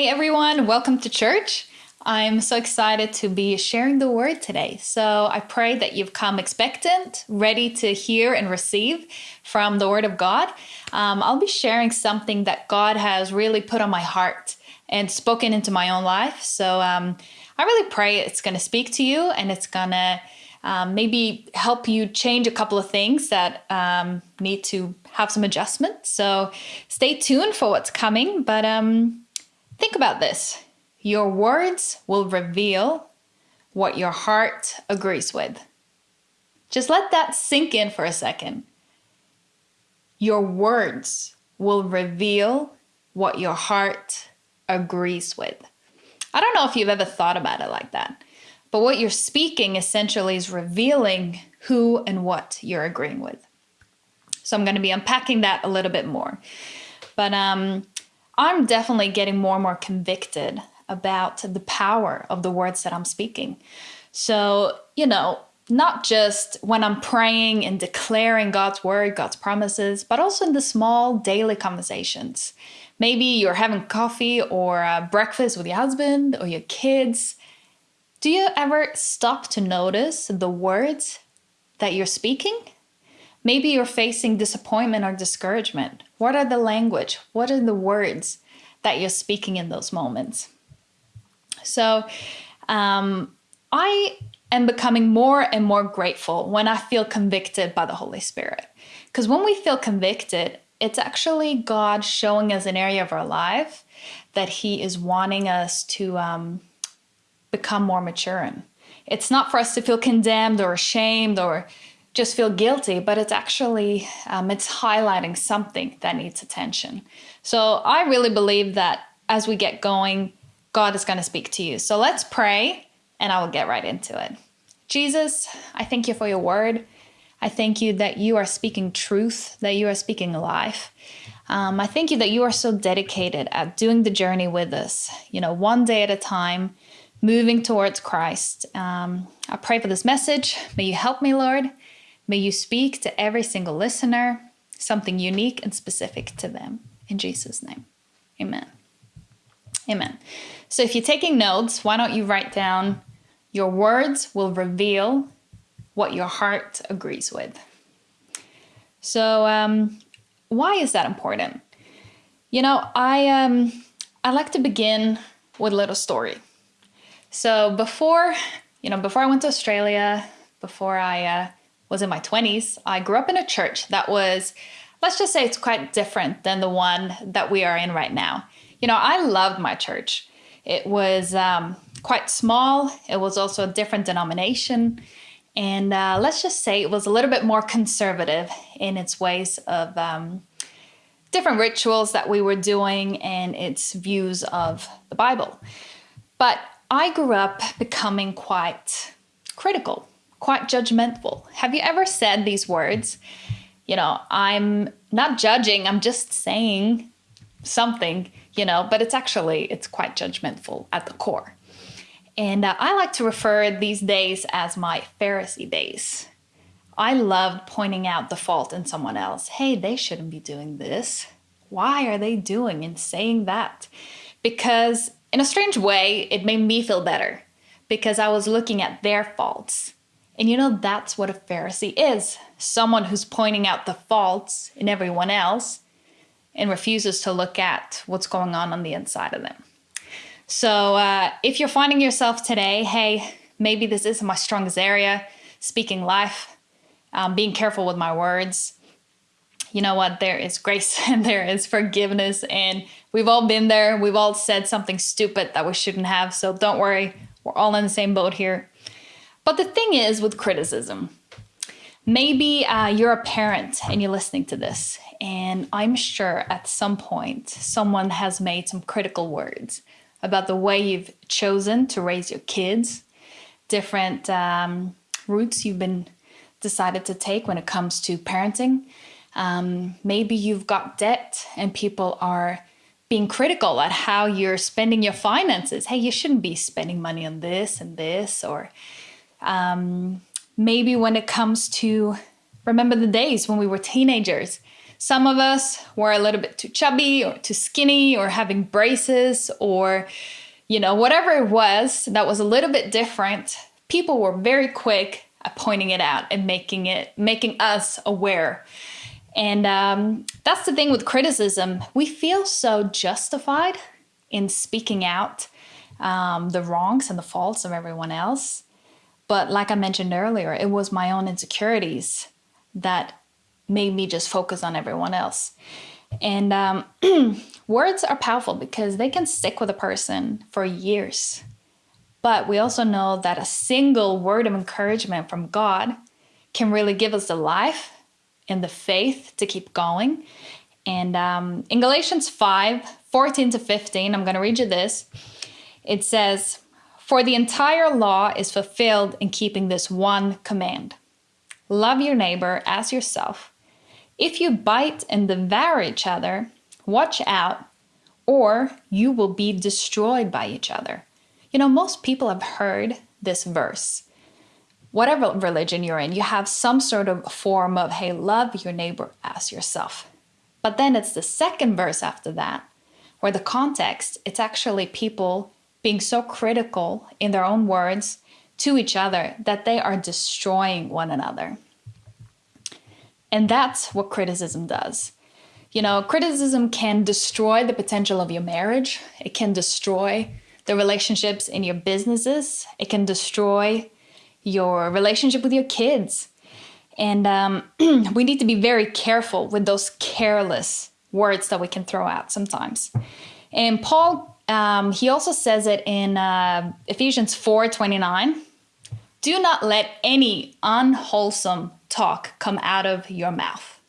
Hey everyone, welcome to church. I'm so excited to be sharing the word today. So I pray that you've come expectant, ready to hear and receive from the word of God. Um, I'll be sharing something that God has really put on my heart and spoken into my own life. So um, I really pray it's going to speak to you and it's going to um, maybe help you change a couple of things that um, need to have some adjustment. So stay tuned for what's coming. But um, Think about this. Your words will reveal what your heart agrees with. Just let that sink in for a second. Your words will reveal what your heart agrees with. I don't know if you've ever thought about it like that, but what you're speaking essentially is revealing who and what you're agreeing with. So I'm going to be unpacking that a little bit more. But um, I'm definitely getting more and more convicted about the power of the words that I'm speaking. So, you know, not just when I'm praying and declaring God's word, God's promises, but also in the small daily conversations. Maybe you're having coffee or uh, breakfast with your husband or your kids. Do you ever stop to notice the words that you're speaking? Maybe you're facing disappointment or discouragement. What are the language? What are the words that you're speaking in those moments? So um, I am becoming more and more grateful when I feel convicted by the Holy Spirit. Because when we feel convicted, it's actually God showing us an area of our life that He is wanting us to um, become more mature in. It's not for us to feel condemned or ashamed or just feel guilty, but it's actually um, it's highlighting something that needs attention. So I really believe that as we get going, God is going to speak to you. So let's pray, and I will get right into it. Jesus, I thank you for your word. I thank you that you are speaking truth, that you are speaking life. Um, I thank you that you are so dedicated at doing the journey with us, you know, one day at a time, moving towards Christ. Um, I pray for this message. May you help me, Lord. May you speak to every single listener, something unique and specific to them. In Jesus' name, amen. Amen. So if you're taking notes, why don't you write down your words will reveal what your heart agrees with. So um, why is that important? You know, I um, I like to begin with a little story. So before, you know, before I went to Australia, before I uh, was in my 20s, I grew up in a church that was, let's just say it's quite different than the one that we are in right now. You know, I loved my church. It was um, quite small, it was also a different denomination. And uh, let's just say it was a little bit more conservative in its ways of um, different rituals that we were doing and its views of the Bible. But I grew up becoming quite critical quite judgmental. Have you ever said these words? You know, I'm not judging, I'm just saying something, you know, but it's actually, it's quite judgmental at the core. And uh, I like to refer these days as my Pharisee days. I loved pointing out the fault in someone else. Hey, they shouldn't be doing this. Why are they doing and saying that? Because in a strange way, it made me feel better because I was looking at their faults and you know, that's what a Pharisee is someone who's pointing out the faults in everyone else and refuses to look at what's going on on the inside of them. So, uh, if you're finding yourself today, hey, maybe this isn't my strongest area, speaking life, um, being careful with my words, you know what? There is grace and there is forgiveness, and we've all been there. We've all said something stupid that we shouldn't have. So, don't worry, we're all in the same boat here. But the thing is with criticism, maybe uh, you're a parent and you're listening to this, and I'm sure at some point someone has made some critical words about the way you've chosen to raise your kids, different um, routes you've been decided to take when it comes to parenting. Um, maybe you've got debt and people are being critical at how you're spending your finances. Hey, you shouldn't be spending money on this and this, or um, maybe when it comes to remember the days when we were teenagers, Some of us were a little bit too chubby or too skinny or having braces or, you know, whatever it was that was a little bit different. People were very quick at pointing it out and making it, making us aware. And um, that's the thing with criticism. We feel so justified in speaking out um, the wrongs and the faults of everyone else. But like I mentioned earlier, it was my own insecurities that made me just focus on everyone else. And um, words are powerful because they can stick with a person for years. But we also know that a single word of encouragement from God can really give us the life and the faith to keep going. And um, in Galatians 5 14 to 15, I'm going to read you this. It says, For the entire law is fulfilled in keeping this one command love your neighbor as yourself. If you bite and devour each other, watch out, or you will be destroyed by each other. You know, most people have heard this verse. Whatever religion you're in, you have some sort of form of, hey, love your neighbor as yourself. But then it's the second verse after that, where the context, it's actually people being so critical in their own words to each other that they are destroying one another. And that's what criticism does. You know, criticism can destroy the potential of your marriage, it can destroy the relationships in your businesses, it can destroy your relationship with your kids. And um, we need to be very careful with those careless words that we can throw out sometimes. And Paul, um, he also says it in uh, Ephesians 4 29. Do not let any unwholesome talk come out of your mouth,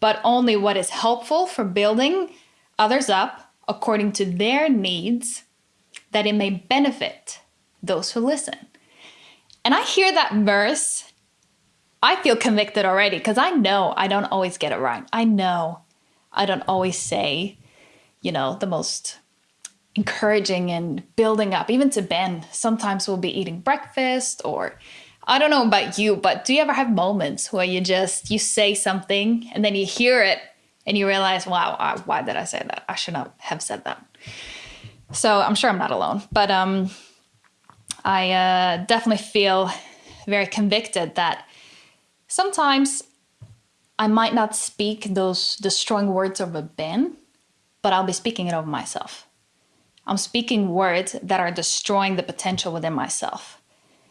but only what is helpful for building others up according to their needs, that it may benefit those who listen. And I hear that verse, I feel convicted already because I know I don't always get it right. I know I don't always say, you know, the most encouraging and building up, even to Ben. Sometimes we'll be eating breakfast or I don't know about you, but do you ever have moments where you just you say something and then you hear it and you realize, wow, I, why did I say that? I should not have said that. So I'm sure I'm not alone, but um, I uh, definitely feel very convicted that sometimes I might not speak those the strong words of a Ben, but I'll be speaking it over myself. I'm speaking words that are destroying the potential within myself.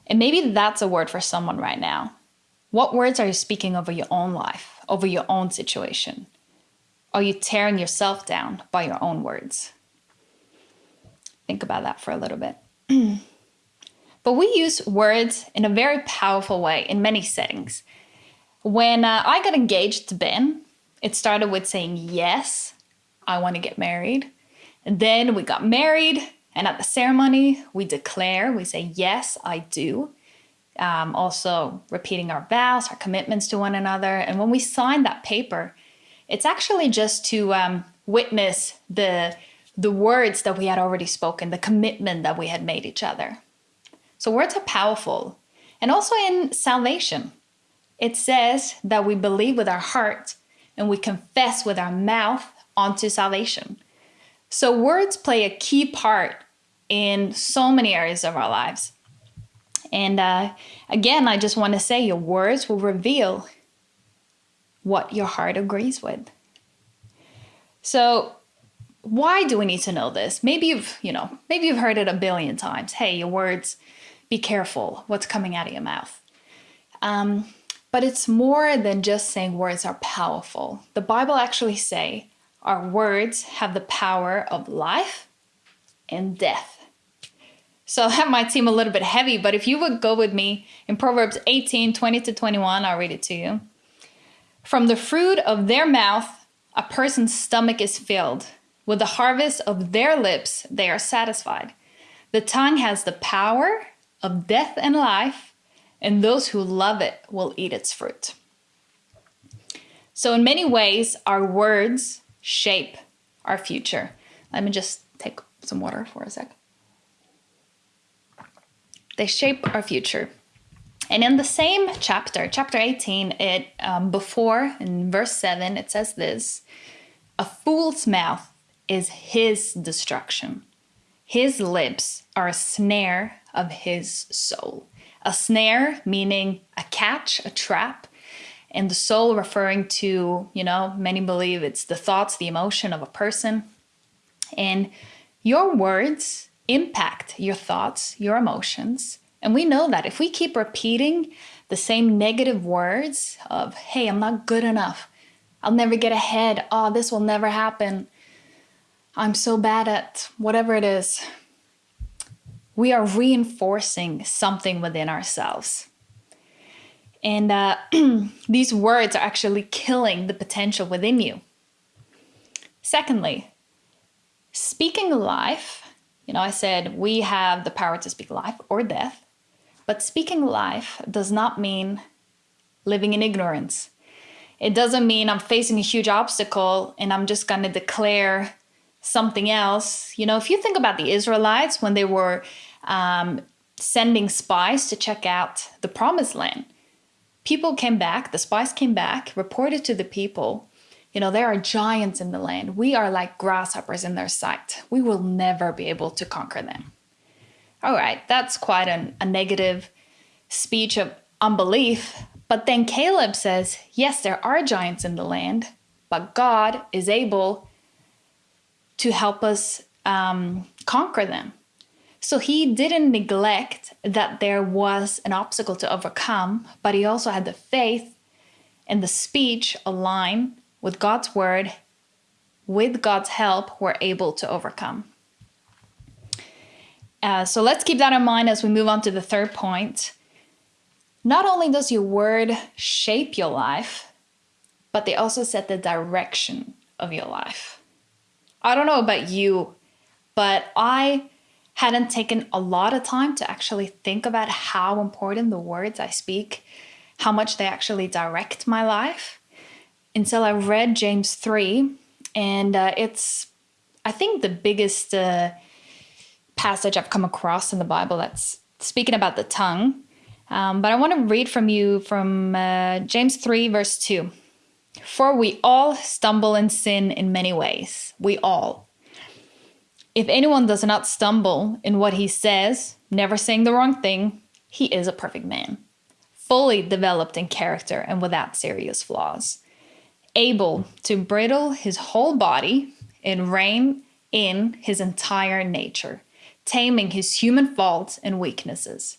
And maybe that's a word for someone right now. What words are you speaking over your own life, over your own situation? Are you tearing yourself down by your own words? Think about that for a little bit. but we use words in a very powerful way in many settings. When uh, I got engaged to Ben, it started with saying, Yes, I want to get married. And then we got married, and at the ceremony, we declare, we say, Yes, I do. Um, also, repeating our vows, our commitments to one another. And when we sign that paper, it's actually just to um, witness the, the words that we had already spoken, the commitment that we had made each other. So, words are powerful. And also in salvation, it says that we believe with our heart and we confess with our mouth onto salvation. So, words play a key part in so many areas of our lives. And uh, again, I just want to say your words will reveal what your heart agrees with. So, why do we need to know this? Maybe you've, you know, maybe you've heard it a billion times. Hey, your words, be careful what's coming out of your mouth. Um, but it's more than just saying words are powerful. The Bible actually say our words have the power of life and death. So that might seem a little bit heavy, but if you would go with me in Proverbs 18 20 to 21, I'll read it to you. From the fruit of their mouth, a person's stomach is filled. With the harvest of their lips, they are satisfied. The tongue has the power of death and life, and those who love it will eat its fruit. So, in many ways, our words shape our future. Let me just take some water for a sec. They shape our future. And in the same chapter, chapter 18, it um, before in verse 7, it says this A fool's mouth is his destruction, his lips are a snare of his soul. A snare meaning a catch, a trap, and the soul referring to, you know, many believe it's the thoughts, the emotion of a person. And your words impact your thoughts, your emotions. And we know that if we keep repeating the same negative words of, hey, I'm not good enough, I'll never get ahead, oh, this will never happen, I'm so bad at whatever it is, we are reinforcing something within ourselves. And uh, these words are actually killing the potential within you. Secondly, speaking life, you know, I said we have the power to speak life or death, but speaking life does not mean living in ignorance. It doesn't mean I'm facing a huge obstacle and I'm just going to declare something else. You know, if you think about the Israelites when they were um, sending spies to check out the promised land, people came back, the spies came back, reported to the people, you know, there are giants in the land. We are like grasshoppers in their sight. We will never be able to conquer them. All right, that's quite an, a negative speech of unbelief. But then Caleb says, yes, there are giants in the land, but God is able to help us um, conquer them. So he didn't neglect that there was an obstacle to overcome, but he also had the faith and the speech align with God's word. With God's help, we're able to overcome. Uh, so let's keep that in mind as we move on to the third point. Not only does your word shape your life, but they also set the direction of your life. I don't know about you, but I hadn't taken a lot of time to actually think about how important the words I speak, how much they actually direct my life until I read James 3. And uh, it's, I think, the biggest uh, passage I've come across in the Bible that's speaking about the tongue. Um, but I want to read from you from uh, James 3, verse 2. For we all stumble and sin in many ways. We all. If anyone does not stumble in what he says, never saying the wrong thing, he is a perfect man, fully developed in character and without serious flaws, able to bridle his whole body and rein in his entire nature, taming his human faults and weaknesses.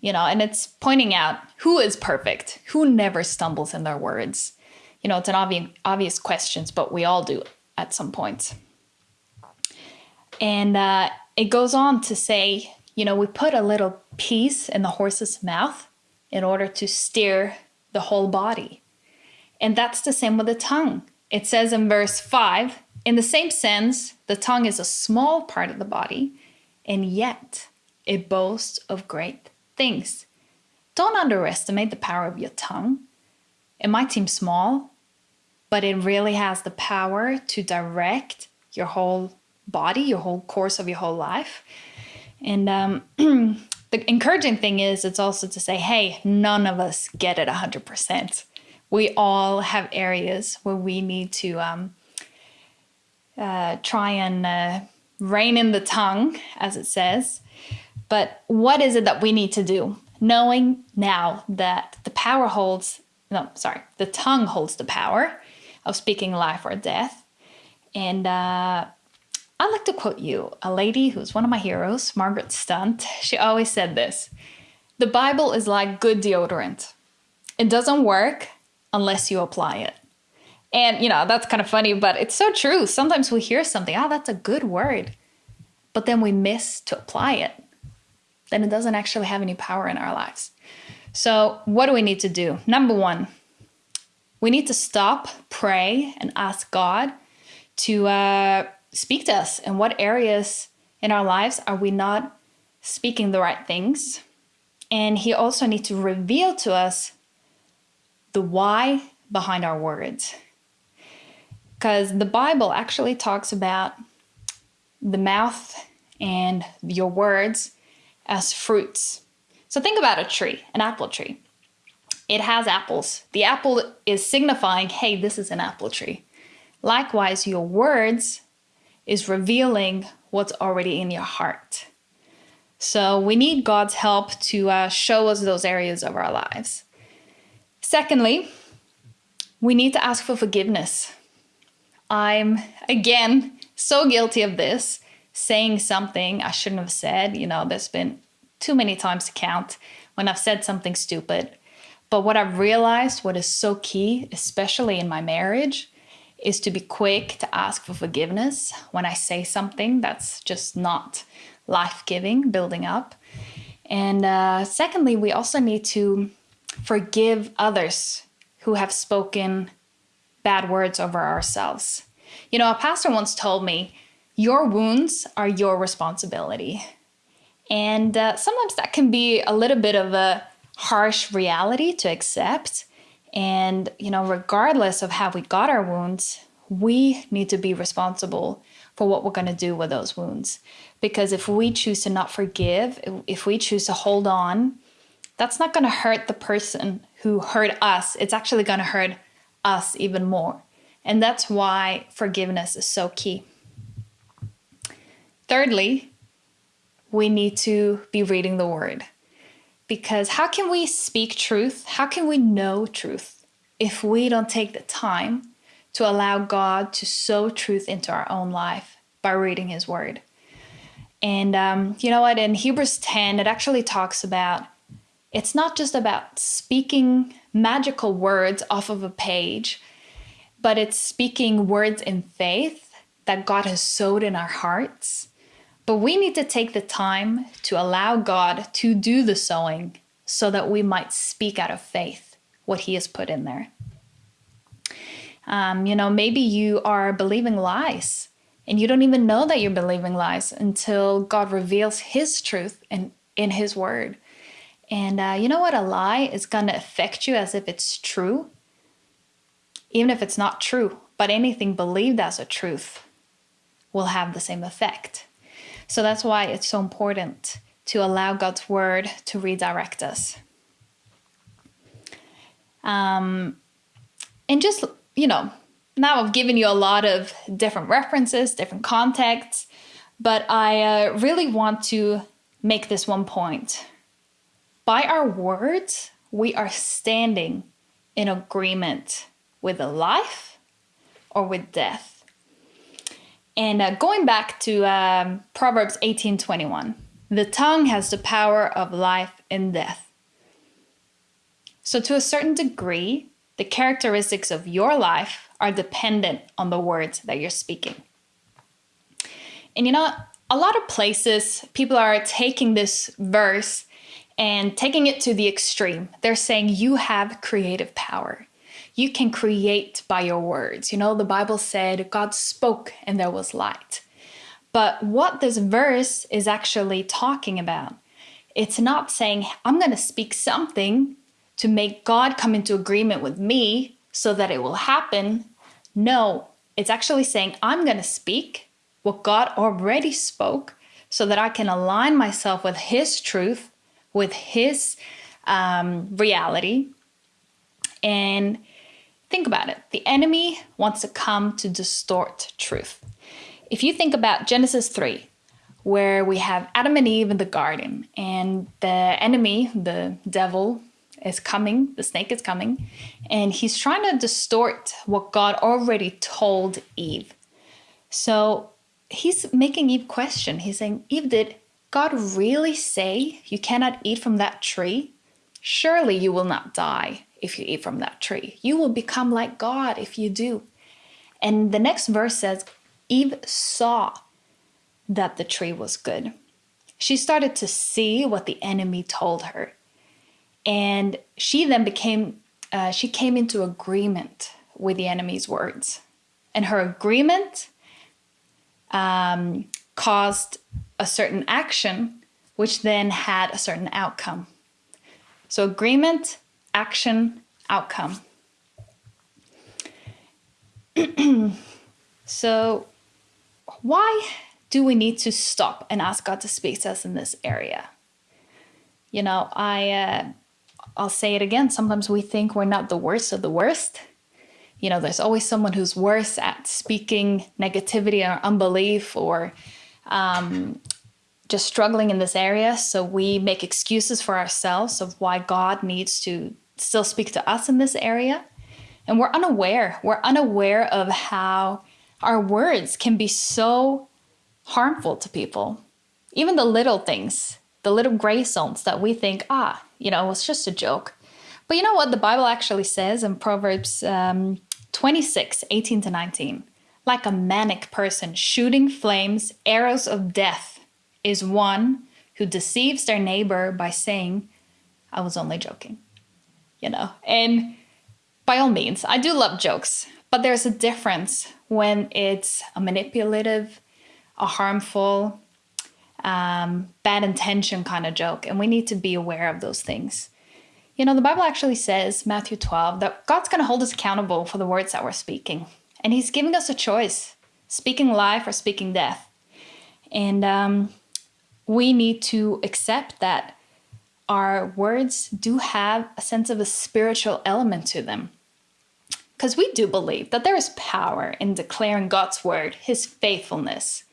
You know, and it's pointing out who is perfect, who never stumbles in their words. You know, it's an obvious obvious questions, but we all do at some point. And uh, it goes on to say, you know, we put a little piece in the horse's mouth in order to steer the whole body. And that's the same with the tongue. It says in verse 5 in the same sense, the tongue is a small part of the body, and yet it boasts of great things. Don't underestimate the power of your tongue. It might seem small, but it really has the power to direct your whole body, your whole course of your whole life. And um, the encouraging thing is, it's also to say, hey, none of us get it 100%. We all have areas where we need to um, uh, try and uh, rein in the tongue, as it says. But what is it that we need to do? Knowing now that the power holds, no, sorry, the tongue holds the power of speaking life or death. And uh, I'd like to quote you, a lady who's one of my heroes, Margaret Stunt. She always said this The Bible is like good deodorant, it doesn't work unless you apply it. And, you know, that's kind of funny, but it's so true. Sometimes we hear something, oh, that's a good word, but then we miss to apply it. Then it doesn't actually have any power in our lives. So, what do we need to do? Number one, we need to stop, pray, and ask God to uh, speak to us and what areas in our lives are we not speaking the right things and he also needs to reveal to us the why behind our words because the bible actually talks about the mouth and your words as fruits So think about a tree, an apple tree. It has apples. The apple is signifying, hey, this is an apple tree. Likewise, your words is revealing what's already in your heart. So we need God's help to uh, show us those areas of our lives. Secondly, we need to ask for forgiveness. I'm, again, so guilty of this, saying something I shouldn't have said. You know, there's been too many times to count when I've said something stupid. But what I've realized, what is so key, especially in my marriage, is to be quick to ask for forgiveness when I say something that's just not life giving, building up. And uh, secondly, we also need to forgive others who have spoken bad words over ourselves. You know, a pastor once told me, Your wounds are your responsibility. And uh, sometimes that can be a little bit of a harsh reality to accept. And, you know, regardless of how we got our wounds, we need to be responsible for what we're going to do with those wounds. Because if we choose to not forgive, if we choose to hold on, that's not going to hurt the person who hurt us. It's actually going to hurt us even more. And that's why forgiveness is so key. Thirdly, we need to be reading the word. Because how can we speak truth? How can we know truth if we don't take the time to allow God to sow truth into our own life by reading His Word? And um, you know what? In Hebrews 10, it actually talks about it's not just about speaking magical words off of a page, but it's speaking words in faith that God has sowed in our hearts but we need to take the time to allow God to do the sowing so that we might speak out of faith what He has put in there. Um, you know, maybe you are believing lies and you don't even know that you're believing lies until God reveals His truth in, in His Word. And uh, you know what? A lie is going to affect you as if it's true, even if it's not true. But anything believed as a truth will have the same effect. So that's why it's so important to allow God's word to redirect us. Um, and just, you know, now I've given you a lot of different references, different contexts, but I uh, really want to make this one point. By our words, we are standing in agreement with the life or with death. And uh, going back to um, Proverbs 18:21, the tongue has the power of life and death. So to a certain degree, the characteristics of your life are dependent on the words that you're speaking. And you know, a lot of places people are taking this verse and taking it to the extreme. They're saying you have creative power you can create by your words. You know, the Bible said God spoke and there was light. But what this verse is actually talking about, it's not saying, I'm going to speak something to make God come into agreement with me so that it will happen. No, it's actually saying, I'm going to speak what God already spoke so that I can align myself with His truth, with His um, reality. And Think about it. The enemy wants to come to distort truth. If you think about Genesis 3, where we have Adam and Eve in the garden, and the enemy, the devil, is coming, the snake is coming, and he's trying to distort what God already told Eve. So he's making Eve question. He's saying, Eve, did God really say you cannot eat from that tree? Surely you will not die if you eat from that tree. You will become like God if you do. And the next verse says, Eve saw that the tree was good. She started to see what the enemy told her. And she then became, uh, she came into agreement with the enemy's words. And her agreement um, caused a certain action, which then had a certain outcome. So, agreement action, outcome. so, why do we need to stop and ask God to speak to us in this area? You know, I uh, I'll say it again. Sometimes we think we're not the worst of the worst. You know, there's always someone who's worse at speaking negativity or unbelief or um, just struggling in this area. So we make excuses for ourselves of why God needs to still speak to us in this area. And we're unaware. We're unaware of how our words can be so harmful to people. Even the little things, the little gray zones that we think, ah, you know, it's just a joke. But you know what the Bible actually says in Proverbs um, 26 18 to 19? Like a manic person shooting flames, arrows of death is one who deceives their neighbor by saying, I was only joking. You know, and by all means, I do love jokes, but there's a difference when it's a manipulative, a harmful, um, bad intention kind of joke. And we need to be aware of those things. You know, the Bible actually says, Matthew 12, that God's going to hold us accountable for the words that we're speaking. And He's giving us a choice speaking life or speaking death. And um, we need to accept that our words do have a sense of a spiritual element to them. Because we do believe that there is power in declaring God's word, His faithfulness,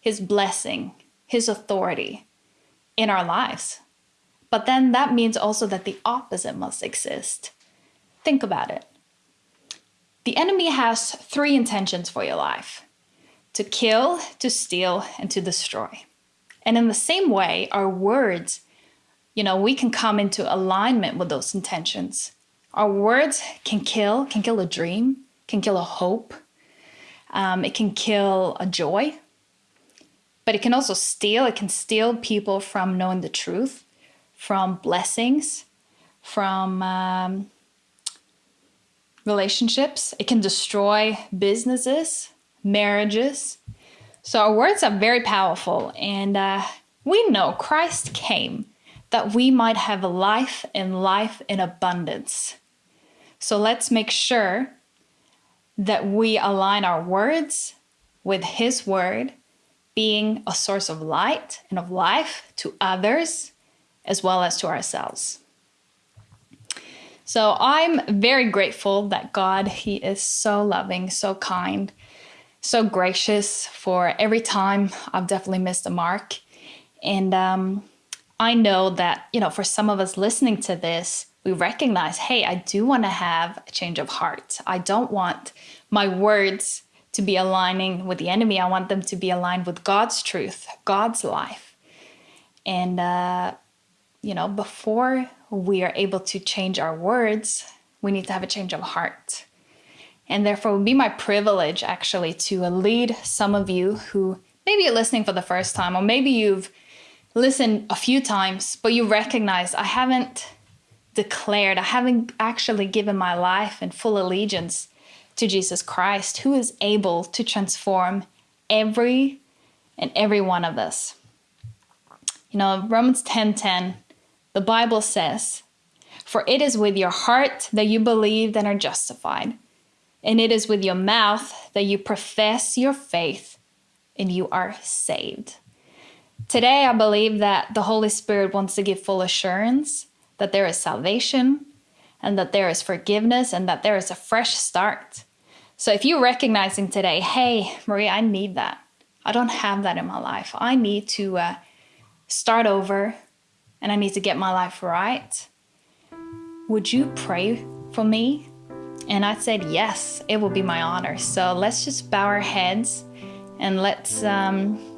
His blessing, His authority in our lives. But then that means also that the opposite must exist. Think about it. The enemy has three intentions for your life to kill, to steal, and to destroy. And in the same way, our words, you know, we can come into alignment with those intentions. Our words can kill, can kill a dream, can kill a hope, um, it can kill a joy, but it can also steal. It can steal people from knowing the truth, from blessings, from um, relationships. It can destroy businesses, marriages. So our words are very powerful, and uh, we know Christ came that we might have a life and life in abundance. So let's make sure that we align our words with His word, being a source of light and of life to others as well as to ourselves. So I'm very grateful that God, He is so loving, so kind, so gracious for every time I've definitely missed the mark. And um, I know that, you know, for some of us listening to this, we recognize, hey, I do want to have a change of heart. I don't want my words to be aligning with the enemy. I want them to be aligned with God's truth, God's life. And, uh, you know, before we are able to change our words, we need to have a change of heart. And therefore, it would be my privilege actually to lead some of you who maybe you're listening for the first time, or maybe you've listened a few times, but you recognize I haven't declared, I haven't actually given my life in full allegiance to Jesus Christ, who is able to transform every and every one of us. You know, Romans 10 10, the Bible says, For it is with your heart that you believe and are justified, and it is with your mouth that you profess your faith and you are saved. Today, I believe that the Holy Spirit wants to give full assurance that there is salvation and that there is forgiveness and that there is a fresh start. So if you're recognizing today, hey, Maria, I need that. I don't have that in my life. I need to uh, start over and I need to get my life right. Would you pray for me? And I said, yes, it will be my honor. So let's just bow our heads and let's um,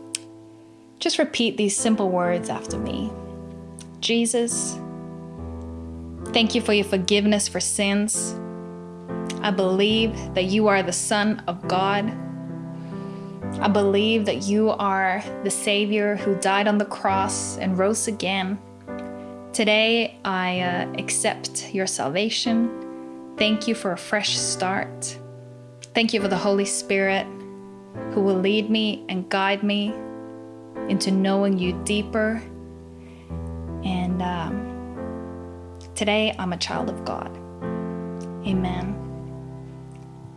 just repeat these simple words after me. Jesus, Thank you for your forgiveness for sins. I believe that you are the Son of God. I believe that you are the Savior who died on the cross and rose again. Today, I uh, accept your salvation. Thank you for a fresh start. Thank you for the Holy Spirit who will lead me and guide me into knowing you deeper. And um, Today, I'm a child of God. Amen.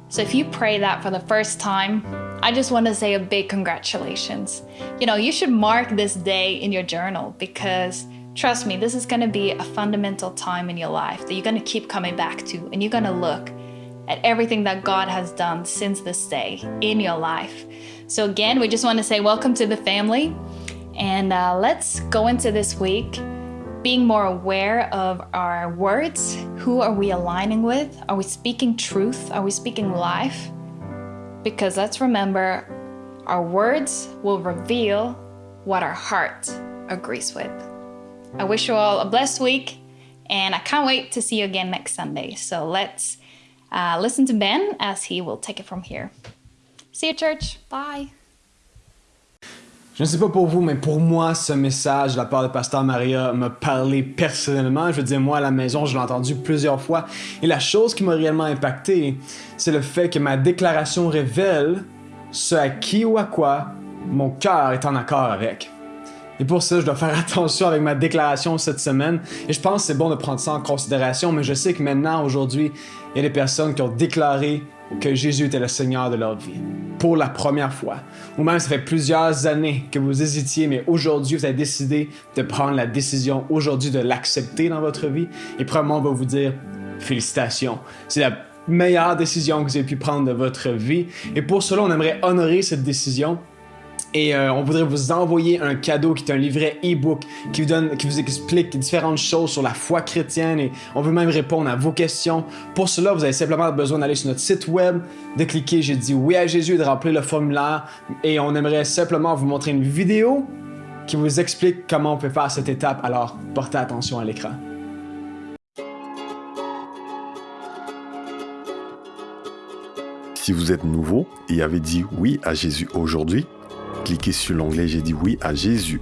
So if you pray that for the first time, I just want to say a big congratulations. You know, you should mark this day in your journal because trust me, this is going to be a fundamental time in your life that you're going to keep coming back to, and you're going to look at everything that God has done since this day in your life. So, again, we just want to say welcome to the family, and uh, let's go into this week being more aware of our words. Who are we aligning with? Are we speaking truth? Are we speaking life? Because let's remember, our words will reveal what our heart agrees with. I wish you all a blessed week, and I can't wait to see you again next Sunday. So let's uh, listen to Ben as he will take it from here. See you, church. Bye. Je ne sais pas pour vous, mais pour moi, ce message de la part de Pasteur Maria m'a parlé personnellement. Je veux dire, moi, à la maison, je l'ai entendu plusieurs fois. Et la chose qui m'a réellement impacté, c'est le fait que ma déclaration révèle ce à qui ou à quoi mon cœur est en accord avec. Et pour ça, je dois faire attention avec ma déclaration cette semaine. Et je pense que c'est bon de prendre ça en considération, mais je sais que maintenant, aujourd'hui, il y a des personnes qui ont déclaré que Jésus était le Seigneur de leur vie. Pour la première fois. Ou même ça fait plusieurs années que vous hésitiez, mais aujourd'hui, vous avez décidé de prendre la décision aujourd'hui de l'accepter dans votre vie. Et premièrement, on va vous dire félicitations. C'est la meilleure décision que vous avez pu prendre de votre vie. Et pour cela, on aimerait honorer cette décision et euh, on voudrait vous envoyer un cadeau qui est un livret e-book qui vous donne, qui vous explique différentes choses sur la foi chrétienne et on veut même répondre à vos questions. Pour cela, vous avez simplement besoin d'aller sur notre site web, de cliquer j'ai dit oui à Jésus et de remplir le formulaire et on aimerait simplement vous montrer une vidéo qui vous explique comment on peut faire cette étape. Alors, portez attention à l'écran. Si vous êtes nouveau et avez dit oui à Jésus aujourd'hui, cliquez sur l'onglet J'ai dit oui à Jésus.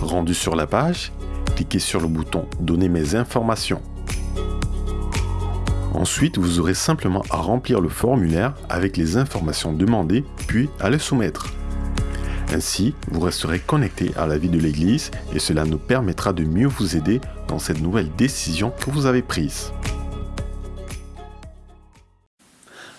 Rendu sur la page, cliquez sur le bouton Donner mes informations. Ensuite, vous aurez simplement à remplir le formulaire avec les informations demandées, puis à le soumettre. Ainsi, vous resterez connecté à la vie de l'Église et cela nous permettra de mieux vous aider dans cette nouvelle décision que vous avez prise.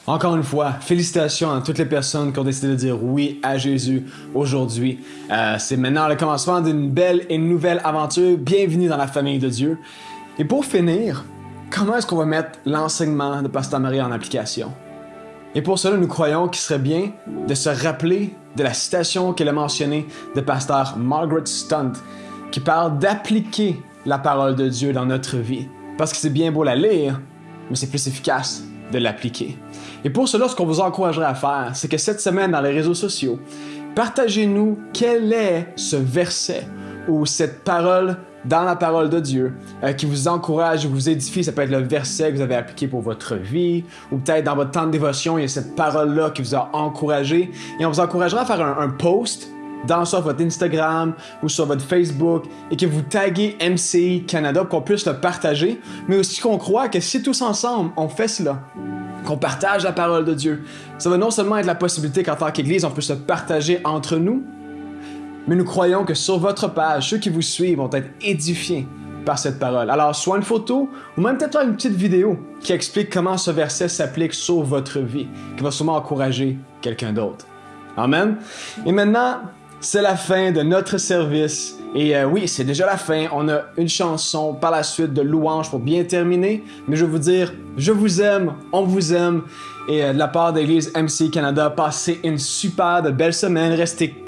Encore une fois, félicitations à toutes les personnes qui ont décidé de dire oui à Jésus aujourd'hui. Euh, c'est maintenant le commencement d'une belle et nouvelle aventure. Bienvenue dans la famille de Dieu. Et pour finir, comment est-ce qu'on va mettre l'enseignement de Pasteur Marie en application? Et pour cela, nous croyons qu'il serait bien de se rappeler de la citation qu'elle a mentionnée de Pasteur Margaret Stunt, qui parle d'appliquer la parole de Dieu dans notre vie. Parce que c'est bien beau la lire, mais c'est plus efficace de l'appliquer. Et pour cela, ce qu'on vous encouragerait à faire, c'est que cette semaine dans les réseaux sociaux, partagez-nous quel est ce verset ou cette parole dans la parole de Dieu euh, qui vous encourage, vous édifie. Ça peut être le verset que vous avez appliqué pour votre vie ou peut-être dans votre temps de dévotion, il y a cette parole-là qui vous a encouragé. Et on vous encouragera à faire un, post dans soit votre Instagram ou sur votre Facebook et que vous taguez MCI Canada pour qu'on puisse le partager, mais aussi qu'on croit que si tous ensemble on fait cela, qu'on partage la parole de Dieu, ça va non seulement être la possibilité qu'en tant qu'Église on puisse se partager entre nous, mais nous croyons que sur votre page, ceux qui vous suivent vont être édifiés par cette parole. Alors, soit une photo ou même peut-être une petite vidéo qui explique comment ce verset s'applique sur votre vie, qui va sûrement encourager quelqu'un d'autre. Amen. Et maintenant, c'est la fin de notre service. Et euh, oui, c'est déjà la fin. On a une chanson par la suite de louange pour bien terminer. Mais je veux vous dire, je vous aime, on vous aime. Et euh, de la part de l'Église MC Canada, passez une super de belle semaine.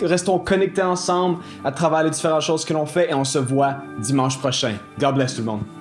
Restons connectés ensemble à travers les différentes choses que l'on fait et on se voit dimanche prochain. God bless tout le monde.